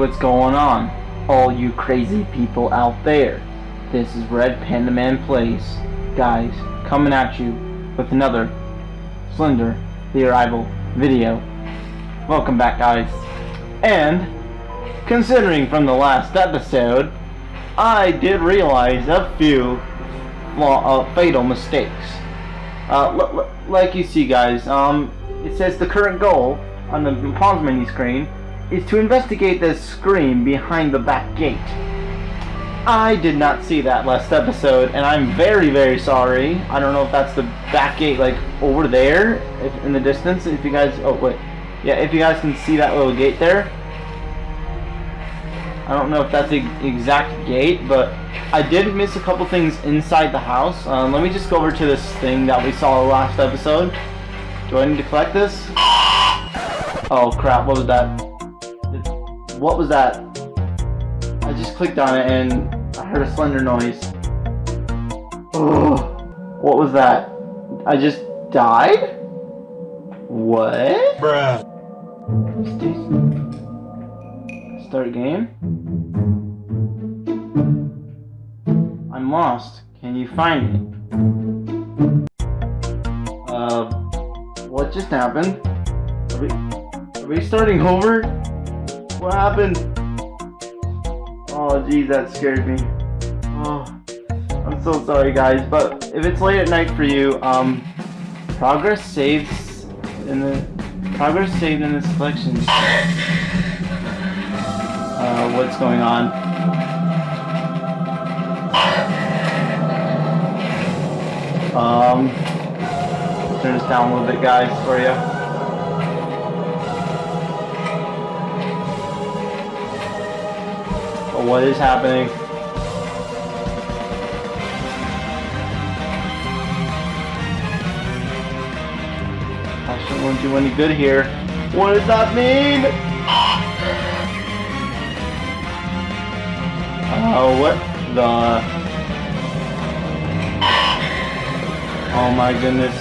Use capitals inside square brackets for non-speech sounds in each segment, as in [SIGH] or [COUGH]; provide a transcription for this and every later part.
What's going on? All you crazy people out there. This is Red Panda Man Plays. Guys, coming at you with another Slender The Arrival video. Welcome back, guys. And, considering from the last episode, I did realize a few uh, fatal mistakes. Uh, like you see, guys, um, it says the current goal on the pause menu screen is to investigate the screen behind the back gate. I did not see that last episode, and I'm very, very sorry. I don't know if that's the back gate, like, over there, if, in the distance, if you guys, oh, wait. Yeah, if you guys can see that little gate there. I don't know if that's the exact gate, but I did miss a couple things inside the house. Um, let me just go over to this thing that we saw last episode. Do I need to collect this? Oh crap, what was that? What was that? I just clicked on it and I heard a slender noise. Oh, what was that? I just died? What? Bruh. Start game? I'm lost. Can you find me? Uh, what just happened? Are we, are we starting over? What happened? Oh, geez, that scared me. Oh, I'm so sorry, guys. But if it's late at night for you, um, progress saves in the progress saved in the selection. Uh, what's going on? Um, turn this down a little bit, guys, for you. What is happening? I shouldn't want to do any good here. What does that mean? Oh, what the... Oh my goodness.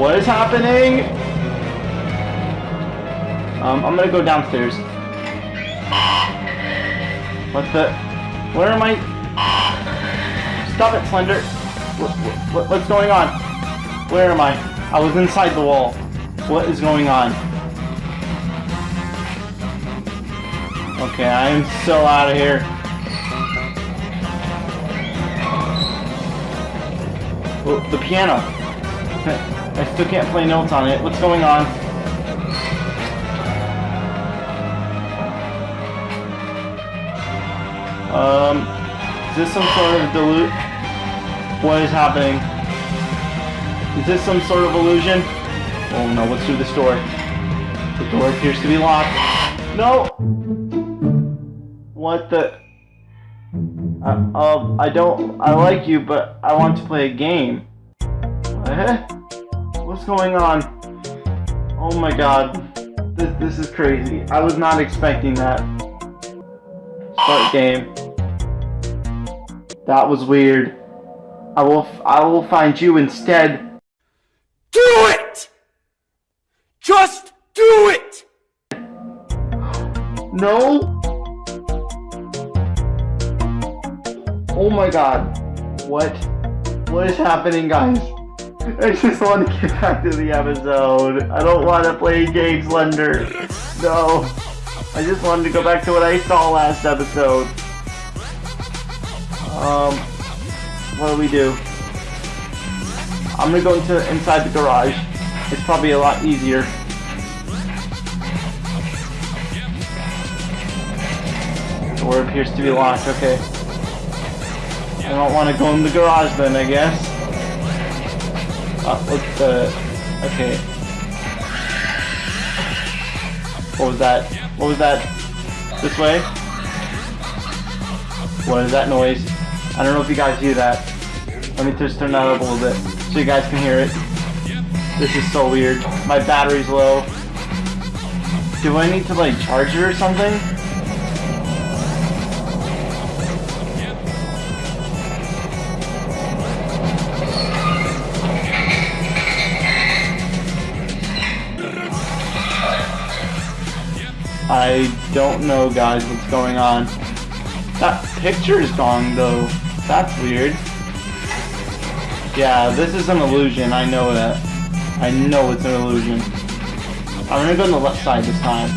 What is happening? Um, I'm gonna go downstairs. What the? Where am I? Stop it, Slender. What, what, what's going on? Where am I? I was inside the wall. What is going on? Okay, I am so out of here. Oh, the piano. [LAUGHS] I still can't play notes on it. What's going on? Um, is this some sort of dilute? What is happening? Is this some sort of illusion? Oh no, what's through this door? The door appears to be locked. No! What the? Uh, um, I don't, I like you, but I want to play a game. What? What's going on? Oh my god. This, this is crazy. I was not expecting that. Start game. That was weird. I will I will find you instead. Do it! Just do it! [GASPS] No? Oh my god. What? What is happening, guys? [LAUGHS] I just want to get back to the episode. I don't want to play games, Slender. No. I just wanted to go back to what I saw last episode. Um, what do we do? I'm gonna go into inside the garage. It's probably a lot easier. The door appears to be locked, okay. I don't want to go in the garage then, I guess. Uh, the... Okay. What was that? What was that? This way? What is that noise? I don't know if you guys hear that. Let me just turn that up a little bit so you guys can hear it. This is so weird. My battery's low. Do I need to like charge it or something? I don't know, guys, what's going on. That picture is gone, though. That's weird. Yeah, this is an illusion. I know that. I know it's an illusion. I'm gonna go on the left side this time.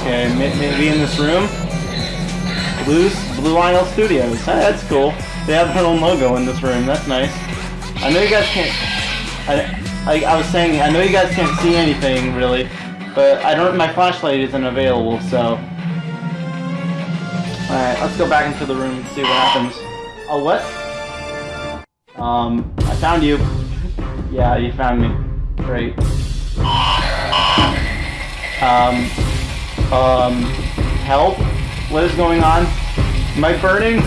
Okay, maybe in this room? Blue's Blue Isle Studios. Hey, that's cool. They have their own logo in this room. That's nice. I know you guys can't... I, I, I was saying, I know you guys can't see anything, really. But I don't... My flashlight isn't available, so... Alright, let's go back into the room and see what happens. Oh, what? Um, I found you. Yeah, you found me. Great. Um, um, help? What is going on? Am I burning?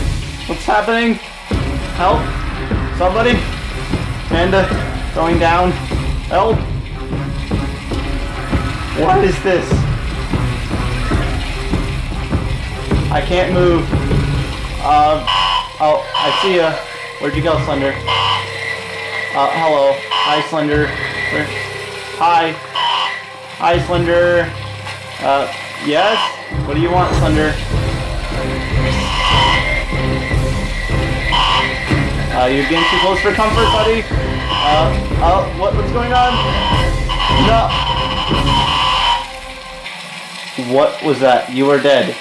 What's happening? Help? Somebody? Amanda, going down. Help? What is this? I can't move. Uh, oh, I see ya. Where'd you go, Slender? Uh, hello. Hi, Slender. Hi. Hi, Slender. Uh, yes? What do you want, Slender? Uh, you're getting too close for comfort, buddy. Uh, uh, what, what's going on? No. What was that? You are dead.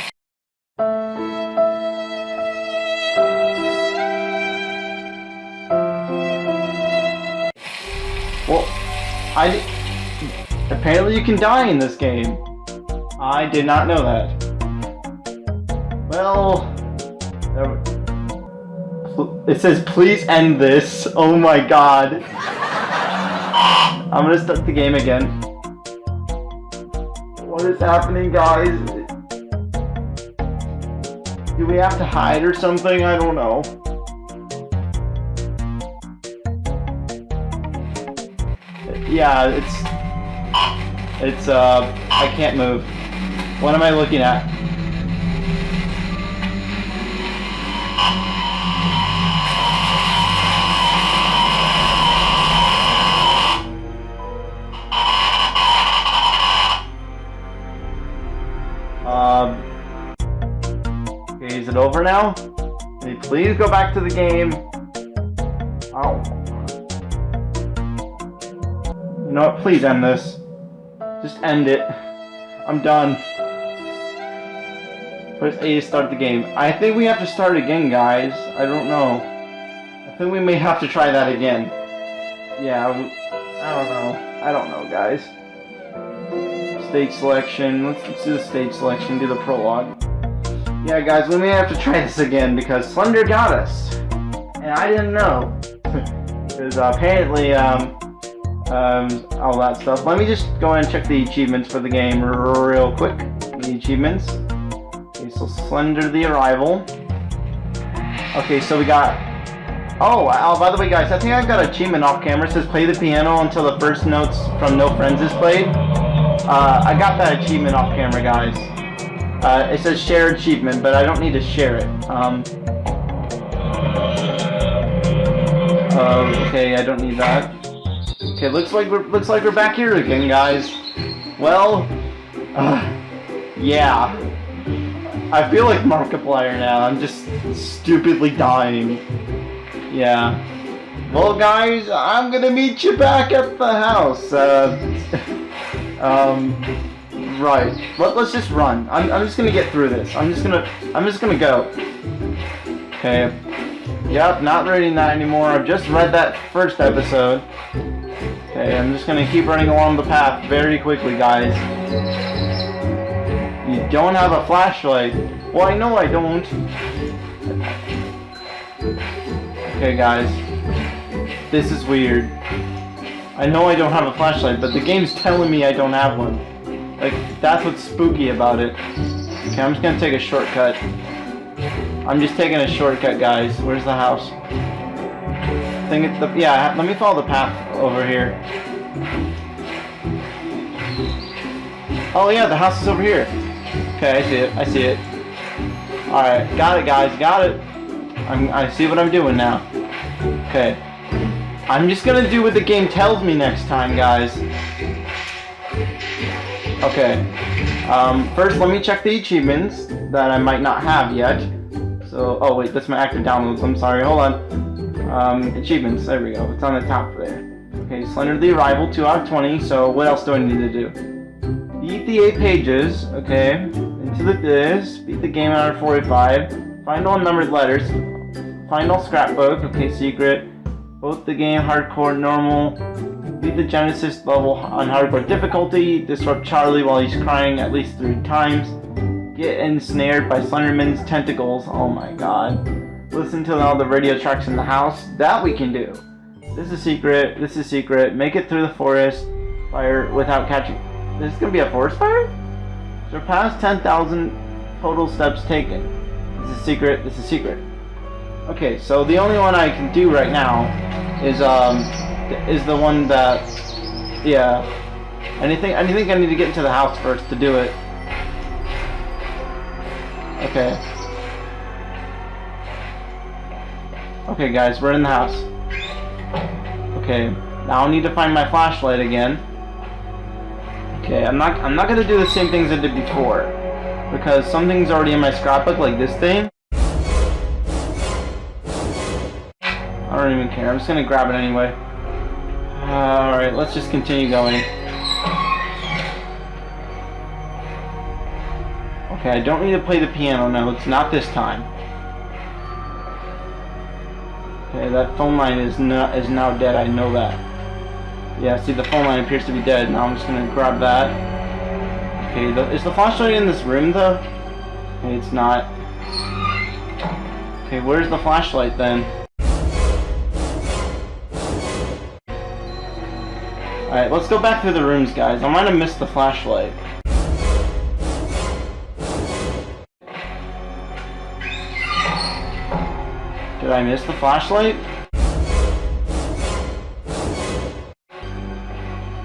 Well, I... Apparently you can die in this game. I did not know that. Well... It says, please end this. Oh my god. I'm gonna start the game again. What is happening, guys? Do we have to hide or something? I don't know. Yeah, it's... It's, uh... I can't move. What am I looking at? Now? Can you please go back to the game? Oh. What? Please end this. Just end it. I'm done. Press A to start the game. I think we have to start again, guys. I don't know. I think we may have to try that again. Yeah, I don't know. I don't know, guys. Stage selection. Let's, let's do the stage selection, do the prologue. Yeah, guys, we may have to try this again because Slender got us. And I didn't know. [LAUGHS] Because apparently, um, um, all that stuff. Let me just go and check the achievements for the game real quick. The achievements. Okay, so Slender the Arrival. Okay, so we got... Oh, oh, by the way, guys, I think I've got achievement off camera. It says play the piano until the first notes from No Friends is played. Uh, I got that achievement off camera, guys. Uh, it says share achievement, but I don't need to share it. Um, uh, okay, I don't need that. Okay, looks like we're looks like we're back here again, guys. Well, uh, yeah. I feel like Markiplier now. I'm just stupidly dying. Yeah. Well, guys, I'm gonna meet you back at the house. Uh, [LAUGHS] um. Right. Let, us just run. I'm, I'm just gonna get through this. I'm just gonna I'm just gonna go. Okay. Yep, not reading that anymore. I've just read that first episode. Okay, I'm just gonna keep running along the path very quickly, guys. You don't have a flashlight. Well, I know I don't. Okay, guys. This is weird. I know I don't have a flashlight, but the game's telling me I don't have one. Like, that's what's spooky about it. Okay, I'm just gonna take a shortcut. I'm just taking a shortcut, guys. Where's the house? I think it's the... Yeah, let me follow the path over here. Oh, yeah, the house is over here. Okay, I see it. I see it. Alright, got it, guys. Got it. I'm, I see what I'm doing now. Okay. I'm just gonna do what the game tells me next time, guys. Okay. Um, first, let me check the achievements that I might not have yet. So, oh wait, that's my active downloads. I'm sorry. Hold on. Um, achievements. There we go. It's on the top there. Okay, Slender the Arrival, 2 out of 20. So, what else do I need to do? Beat the 8 pages. Okay. Into the this. Beat the game out of 45. Find all numbered letters. Find all scrapbook. Okay, secret. Both the game hardcore, normal. Beat the Genesis level on hardcore difficulty. Disrupt Charlie while he's crying at least three times. Get ensnared by Slenderman's tentacles. Oh my god. Listen to all the radio tracks in the house. That we can do. This is a secret. This is secret. Make it through the forest fire without catching. This is gonna be a forest fire? Surpass 10,000 total steps taken. This is a secret. This is a secret. Okay, so the only one I can do right now is um is the one that yeah. Anything I think I need to get into the house first to do it. Okay. Okay guys, we're in the house. Okay, now I need to find my flashlight again. Okay, I'm not I'm not gonna do the same things I did before. Because something's already in my scrapbook, like this thing. I don't even care, I'm just gonna grab it anyway. Alright, let's just continue going. Okay, I don't need to play the piano notes, not this time. Okay, that phone line is not is now dead. I know that. Yeah, see, the phone line appears to be dead. Now I'm just gonna grab that. Okay, the, is the flashlight in this room though? Okay, it's not. Okay, where's the flashlight then? Alright, let's go back through the rooms, guys. I might have missed the flashlight. Did I miss the flashlight?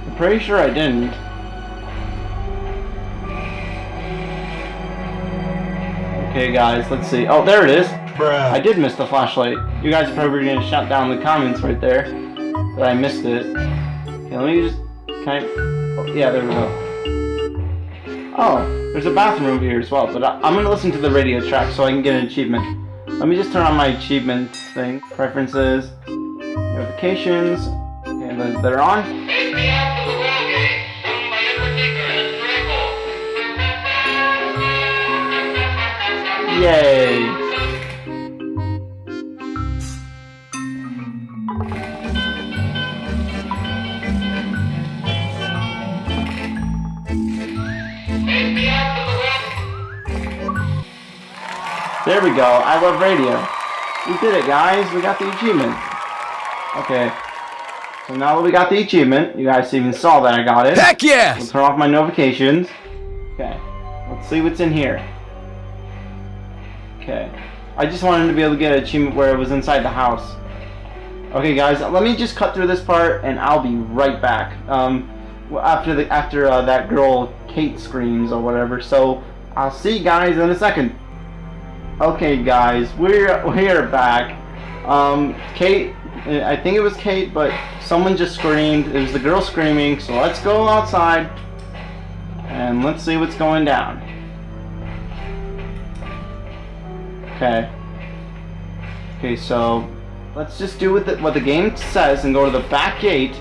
I'm pretty sure I didn't. Okay guys, let's see. Oh, there it is. Bruh. I did miss the flashlight. You guys are probably gonna shut down the comments right there. That I missed it. Okay, let me just... Can I... Oh, yeah, there we go. Oh, there's a bathroom over here as well, but I, I'm gonna listen to the radio track so I can get an achievement. Let me just turn on my achievement thing. Preferences, notifications, and those that are on. Yay! There we go. I love radio. We did it, guys. We got the achievement. Okay. So now that we got the achievement, you guys even saw that I got it. Heck We'll yes! turn off my notifications. Okay. Let's see what's in here. Okay. I just wanted to be able to get an achievement where it was inside the house. Okay, guys, let me just cut through this part, and I'll be right back. Um, after the after uh, that girl Kate screams or whatever. So I'll see you guys in a second. Okay, guys, we're we're back. Um, Kate, I think it was Kate, but someone just screamed. It was the girl screaming. So let's go outside and let's see what's going down. Okay. Okay, so let's just do what the, what the game says and go to the back gate.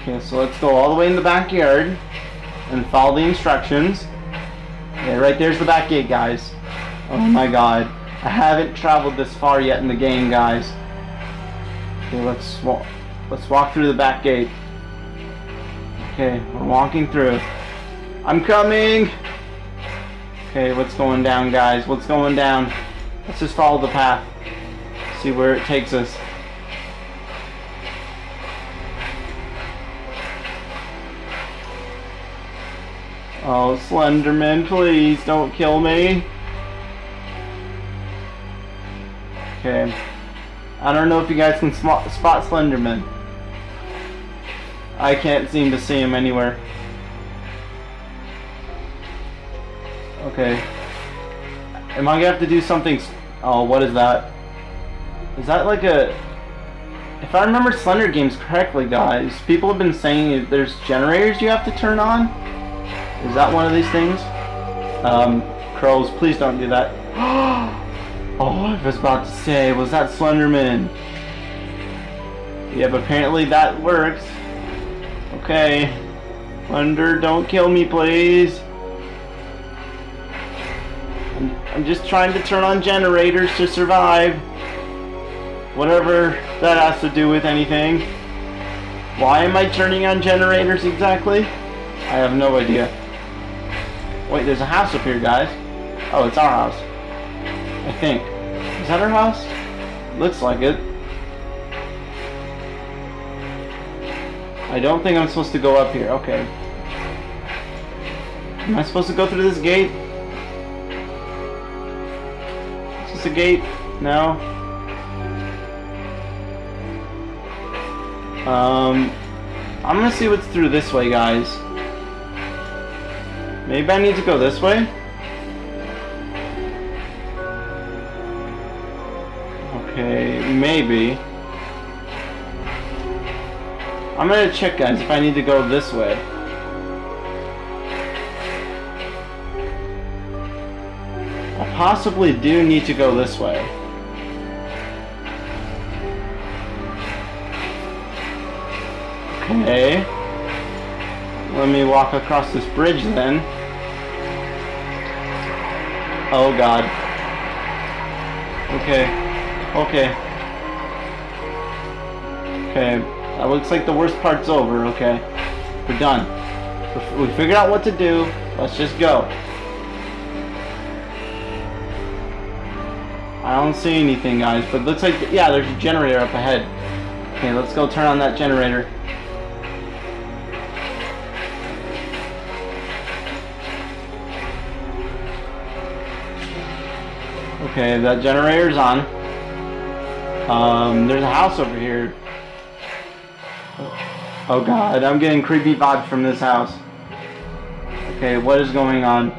Okay, so let's go all the way in the backyard and follow the instructions. Yeah, right there's the back gate, guys. Oh my um, god. I haven't traveled this far yet in the game, guys. Okay, let's walk. Let's walk through the back gate. Okay, we're walking through. I'm coming! Okay, what's going down, guys? What's going down? Let's just follow the path. See where it takes us. Oh, Slenderman, please don't kill me. Okay. I don't know if you guys can spot, spot Slenderman. I can't seem to see him anywhere. Okay. Am I gonna have to do something? Oh, what is that? Is that like a... If I remember Slender Games correctly, guys, people have been saying there's generators you have to turn on. Is that one of these things? Um, Crows, please don't do that. [GASPS] [GASPS] oh, I was about to say, was that Slenderman? Yep, apparently that works. Okay. Slender, don't kill me, please. I'm, I'm just trying to turn on generators to survive. Whatever that has to do with anything. Why am I turning on generators exactly? I have no idea. Wait, there's a house up here, guys. Oh, it's our house. I think. Is that our house? Looks like it. I don't think I'm supposed to go up here. Okay. Am I supposed to go through this gate? Is this a gate? No. Um, I'm gonna see what's through this way, guys. Maybe I need to go this way? Okay, maybe. I'm gonna check, guys, if I need to go this way. I possibly do need to go this way. Okay. Let me walk across this bridge then. Oh god. Okay. Okay. Okay. That looks like the worst part's over. Okay. We're done. We figured out what to do. Let's just go. I don't see anything, guys, but looks like, yeah, there's a generator up ahead. Okay, let's go turn on that generator. Okay, that generator's on. Um, there's a house over here. Oh god, I'm getting creepy vibes from this house. Okay, what is going on?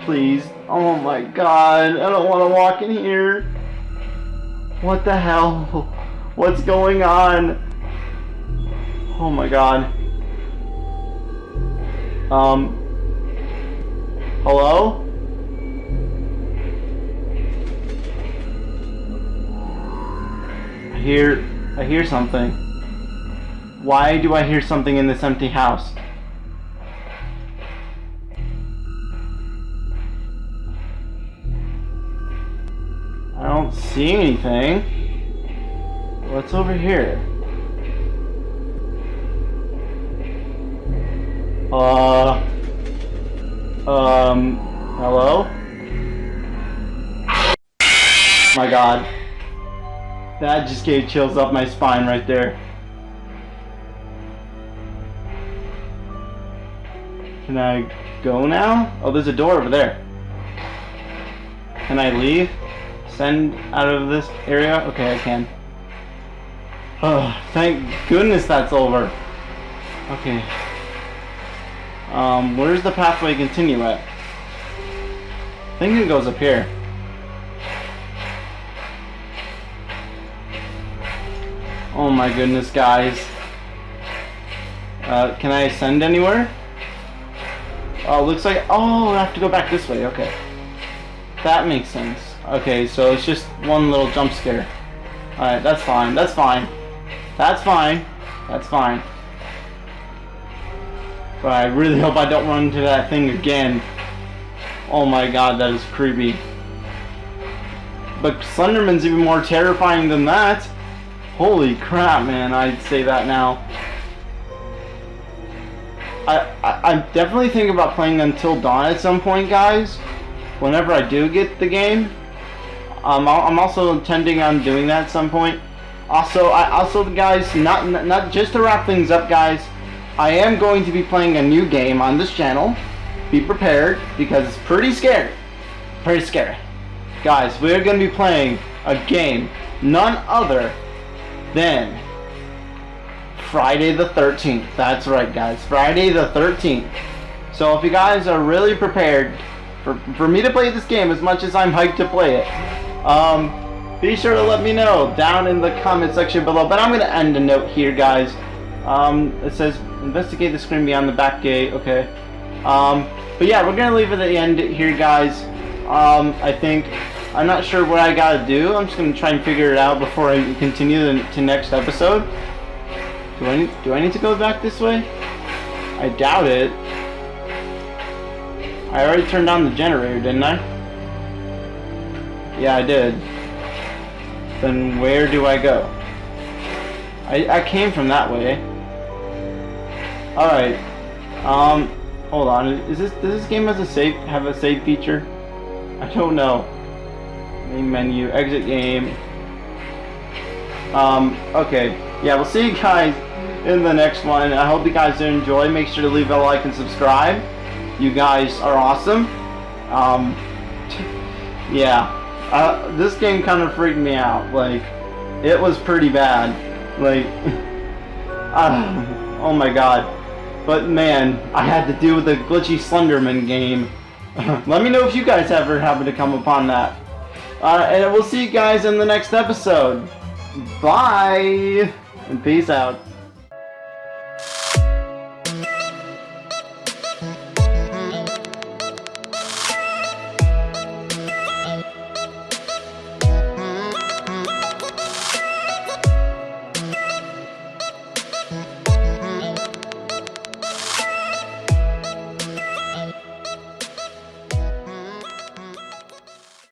Please. Oh my god, I don't want to walk in here. What the hell? What's going on? Oh my god. Um. Hello? Hear, I hear something. Why do I hear something in this empty house? I don't see anything. What's over here? Uh... Um... Hello? my god. That just gave chills up my spine right there. Can I go now? Oh, there's a door over there. Can I leave? Send out of this area? Okay, I can. Oh, thank goodness that's over. Okay. Um, where's the pathway continue at? I think it goes up here. Oh my goodness, guys. Uh, can I ascend anywhere? Oh, looks like... Oh, I have to go back this way. Okay. That makes sense. Okay, so it's just one little jump scare. Alright, that's fine. That's fine. That's fine. That's fine. But I really [LAUGHS] hope I don't run into that thing again. Oh my god, that is creepy. But Slenderman's even more terrifying than that. Holy crap, man. I'd say that now. I, I, am definitely thinking about playing Until Dawn at some point, guys. Whenever I do get the game. Um, I'm also intending on doing that at some point. Also, I also, guys, not, not just to wrap things up, guys. I am going to be playing a new game on this channel. Be prepared, because it's pretty scary. Pretty scary. Guys, we're going to be playing a game, none other than Friday the 13th. That's right, guys. Friday the 13th. So if you guys are really prepared for, for me to play this game as much as I'm hyped to play it, um, be sure to let me know down in the comment section below. But I'm going to end a note here, guys. Um, it says, investigate the screen beyond the back gate. Okay. Um, but yeah, we're going to leave it at the end here, guys. Um, I think, I'm not sure what I got to do. I'm just to try and figure it out before I continue the, to next episode. Do I, need, do I need to go back this way? I doubt it. I already turned on the generator, didn't I? Yeah, I did. Then where do I go? I, I came from that way. Alright. Um, hold on. Is this, does this game has a save, have a save feature? I don't know. Menu, exit game. Um, okay. Yeah, we'll see you guys in the next one. I hope you guys enjoy. Make sure to leave a like and subscribe. You guys are awesome. Um, yeah. Uh, this game kind of freaked me out. Like, it was pretty bad. Like, [LAUGHS] uh, oh my god. But man, I had to deal with the glitchy Slenderman game. [LAUGHS] Let me know if you guys ever happen to come upon that. Uh, and we'll see you guys in the next episode. Bye! And peace out.